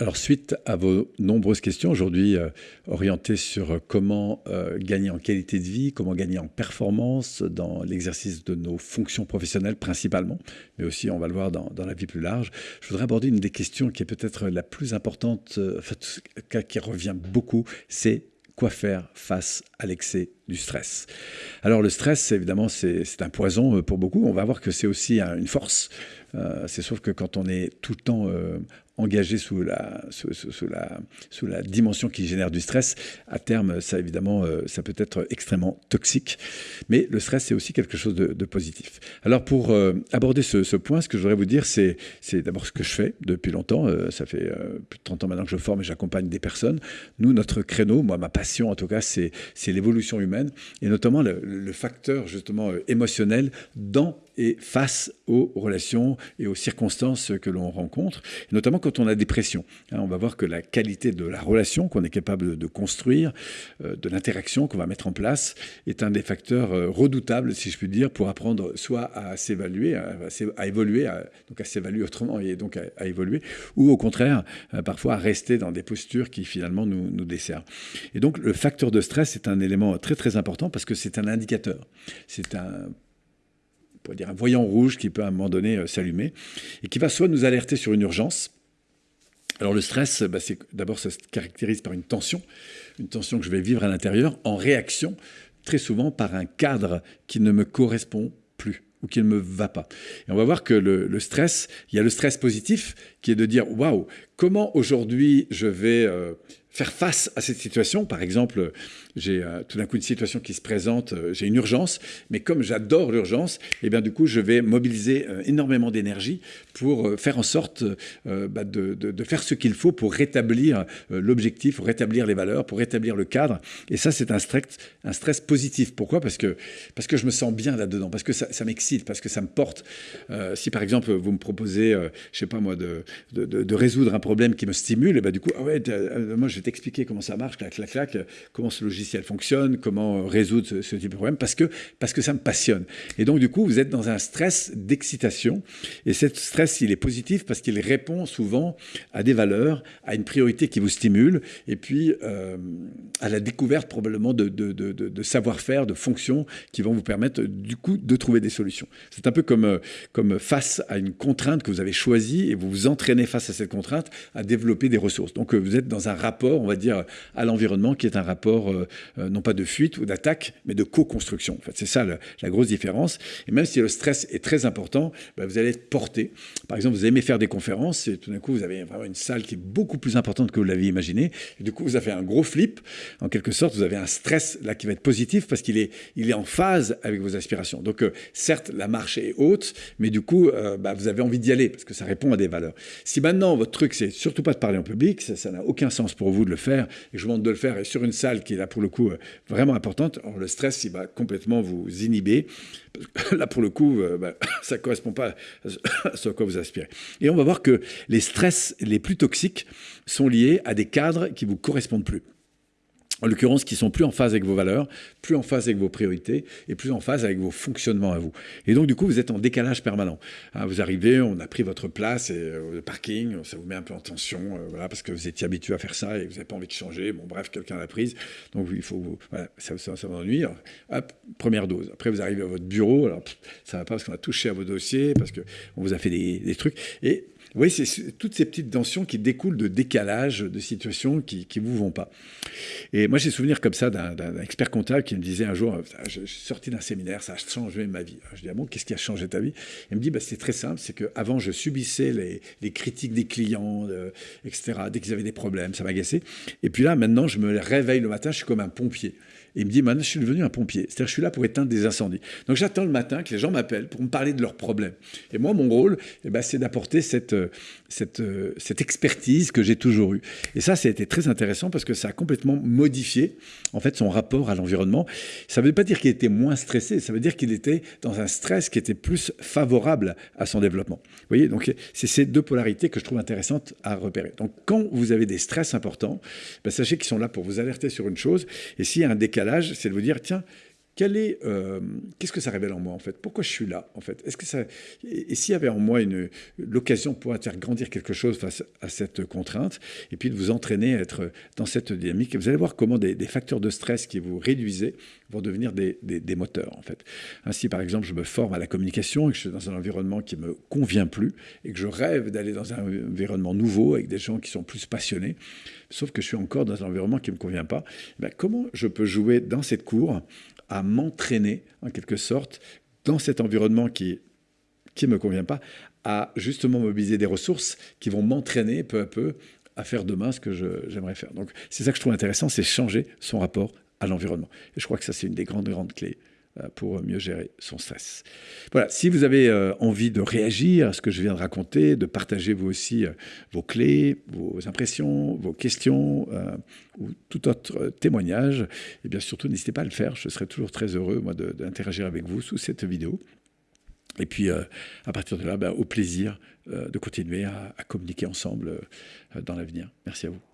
Alors, suite à vos nombreuses questions aujourd'hui euh, orientées sur comment euh, gagner en qualité de vie, comment gagner en performance dans l'exercice de nos fonctions professionnelles principalement, mais aussi, on va le voir, dans, la vie plus large, je voudrais aborder une des questions qui est peut-être la plus importante, euh, qui revient beaucoup, c'est quoi faire face à l'excès du stress. Alors le stress, évidemment, c'est un poison pour beaucoup. On va voir que c'est aussi une force. c'est sauf que quand on est tout le temps engagé sous la, sous, la, sous la dimension qui génère du stress, à terme, ça évidemment, euh, ça peut être extrêmement toxique. Mais le stress, c'est aussi quelque chose de, positif. Alors pour euh, aborder ce, point, ce que je voudrais vous dire, c'est d'abord ce que je fais depuis longtemps. Euh, ça fait plus de 30 ans maintenant que je forme et j'accompagne des personnes. Nous, notre créneau, moi, ma passion en tout cas, c'est l'évolution humaine et notamment le, le facteur justement émotionnel dans et face aux relations et aux circonstances que l'on rencontre, notamment quand on a des pressions. Hein, on va voir que la qualité de la relation qu'on est capable de construire, euh, de l'interaction qu'on va mettre en place, est un des facteurs euh, redoutables, si je puis dire, pour apprendre soit à s'évaluer, à, évoluer, donc à s'évaluer autrement et donc à, évoluer, ou au contraire, euh, parfois à rester dans des postures qui finalement nous, nous desservent. Et donc le facteur de stress est un élément très très important parce que c'est un indicateur. C'est un pourrait dire un voyant rouge qui peut à un moment donné s'allumer et qui va soit nous alerter sur une urgence. Alors le stress, bah, d'abord ça se caractérise par une tension, une tension que je vais vivre à l'intérieur en réaction très souvent par un cadre qui ne me correspond plus ou qui ne me va pas. Et on va voir que le, stress, il y a le stress positif qui est de dire waouh, comment aujourd'hui je vais euh, faire face à cette situation? Par exemple, j'ai euh, tout d'un coup une situation qui se présente, euh, j'ai une urgence, mais comme j'adore l'urgence, et eh bien du coup, je vais mobiliser euh, énormément d'énergie pour faire en sorte bah, de, faire ce qu'il faut pour rétablir l'objectif, pour rétablir les valeurs, pour rétablir le cadre. Et ça, c'est un stress, positif. Pourquoi? Parce que, parce que je me sens bien là-dedans, parce que ça, m'excite, parce que ça me porte. si par exemple, vous me proposez, je sais pas moi, de, de, résoudre un problème qui me stimule, et ben du coup, ah ouais, moi je vais t'expliquer comment ça marche, clac, clac, clac, comment ce logiciel fonctionne, comment résoudre ce, type de problème, parce que, parce que ça me passionne. Et donc, du coup, vous êtes dans un stress d'excitation. Et ce stress, il est positif parce qu'il répond souvent à des valeurs, à une priorité qui vous stimule, et puis euh, à la découverte probablement de, de, de, de savoir-faire, de fonctions qui vont vous permettre, du coup, de trouver des solutions. C'est un peu comme, euh, comme face à une contrainte que vous avez choisie et vous vous entraînez face à cette contrainte à développer des ressources. Donc, euh, vous êtes dans un rapport, on va dire, à l'environnement qui est un rapport euh, non pas de fuite ou d'attaque, mais de co-construction. En fait, c'est ça la, grosse différence. Et même si le stress est très important, bah, vous allez être porté. Par exemple, vous aimez faire des conférences et tout d'un coup, vous avez vraiment une salle qui est beaucoup plus importante que vous l'aviez imaginé. Du coup, vous avez un gros flip. En quelque sorte, vous avez un stress là qui va être positif parce qu'il est, il est en phase avec vos aspirations. Donc, euh, certes, la marche est haute, mais du coup, euh, bah, vous avez envie d'y aller parce que ça répond à des valeurs. Si maintenant, votre truc, c'est surtout pas de parler en public, ça n'a aucun sens pour vous de le faire, et je vous demande de le faire sur une salle qui est là pour le coup euh, vraiment importante. le stress, il va complètement vous inhiber. Là, pour le coup, euh, bah, ça correspond pas à ce à quoi vous aspirez. Et on va voir que les stress les plus toxiques sont liés à des cadres qui ne vous correspondent plus en l'occurrence, qui sont plus en phase avec vos valeurs, plus en phase avec vos priorités et plus en phase avec vos fonctionnements à vous. Et donc, du coup, vous êtes en décalage permanent. Hein, vous arrivez, on a pris votre place et euh, le parking, ça vous met un peu en tension, euh, voilà, parce que vous étiez habitué à faire ça et vous n'avez pas envie de changer. Bon, bref, quelqu'un l'a prise. Donc, il faut, voilà, ça, ça, ça ennuie. Hop, première dose. Après, vous arrivez à votre bureau. Alors, ça va pas parce qu'on a touché à vos dossiers, parce qu'on vous a fait des, des trucs. Et oui, c'est toutes ces petites tensions qui découlent de décalage, de situations qui ne vous vont pas. Et moi, j'ai souvenir comme ça d'un expert comptable qui me disait un jour, je, suis sorti d'un séminaire, ça a changé ma vie. je dis, ah bon, qu'est-ce qui a changé ta vie? Il me dit, bah, c'est très simple, c'est qu'avant, je subissais les, les, critiques des clients, euh, etc., dès qu'ils avaient des problèmes, ça m'agaçait. Et puis là, maintenant, je me réveille le matin, je suis comme un pompier il me dit, maintenant, je suis devenu un pompier. C'est-à-dire, je suis là pour éteindre des incendies. Donc, j'attends le matin que les gens m'appellent pour me parler de leurs problèmes. Et moi, mon rôle, eh ben, c'est d'apporter cette, euh, cette, euh, cette expertise que j'ai toujours eue. Et ça, ça a été très intéressant parce que ça a complètement modifié, en fait, son rapport à l'environnement. Ça ne veut pas dire qu'il était moins stressé, ça veut dire qu'il était dans un stress qui était plus favorable à son développement. Vous voyez, donc, c'est ces deux polarités que je trouve intéressantes à repérer. Donc, quand vous avez des stress importants, ben, sachez qu'ils sont là pour vous alerter sur une chose. Et s'il y a un décalage, c'est de vous dire, tiens, euh, qu'est-ce que ça révèle en moi en fait? Pourquoi je suis là en fait? Que ça et, s'il y avait en moi une l'occasion pouvoir faire grandir quelque chose face à cette contrainte et puis de vous entraîner à être dans cette dynamique, vous allez voir comment des, facteurs de stress qui vous réduisaient vont devenir des, des, moteurs en fait. Ainsi par exemple, je me forme à la communication et que je suis dans un environnement qui me convient plus et que je rêve d'aller dans un environnement nouveau avec des gens qui sont plus passionnés, sauf que je suis encore dans un environnement qui ne me convient pas. Eh comment je peux jouer dans cette cour à m'entraîner, en quelque sorte, dans cet environnement qui qui me convient pas, à justement mobiliser des ressources qui vont m'entraîner peu à peu à faire demain ce que j'aimerais faire. Donc c'est ça que je trouve intéressant, c'est changer son rapport à l'environnement. Et je crois que ça, c'est une des grandes, grandes clés pour mieux gérer son stress. Voilà, si vous avez euh, envie de réagir à ce que je viens de raconter, de partager vous aussi euh, vos clés, vos impressions, vos questions ou tout autre témoignage, et eh bien surtout n'hésitez pas à le faire. Je serai toujours très heureux moi d'interagir avec vous sous cette vidéo. Et puis à partir de là, ben, au plaisir de continuer à communiquer ensemble dans l'avenir. Merci à vous.